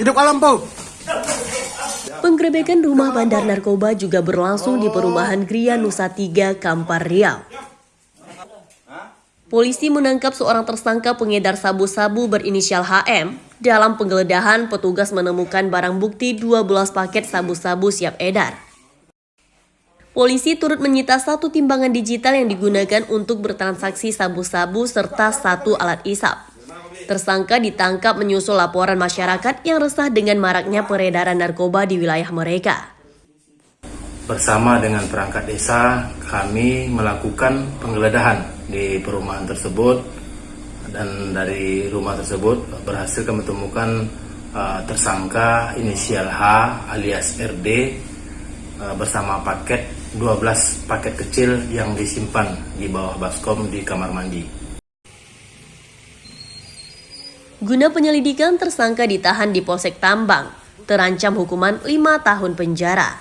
Hidup alam po. Penggerebekan rumah bandar narkoba juga berlangsung di perumahan Gria Nusa Tiga, Kampar Riau. Polisi menangkap seorang tersangka pengedar sabu-sabu berinisial HM. Dalam penggeledahan, petugas menemukan barang bukti 12 paket sabu-sabu siap edar. Polisi turut menyita satu timbangan digital yang digunakan untuk bertransaksi sabu-sabu serta satu alat isap. Tersangka ditangkap menyusul laporan masyarakat yang resah dengan maraknya peredaran narkoba di wilayah mereka. Bersama dengan perangkat desa, kami melakukan penggeledahan di perumahan tersebut dan dari rumah tersebut berhasil kami temukan uh, tersangka inisial H alias RD uh, bersama paket 12 paket kecil yang disimpan di bawah baskom di kamar mandi. Guna penyelidikan, tersangka ditahan di Polsek Tambang, terancam hukuman 5 tahun penjara.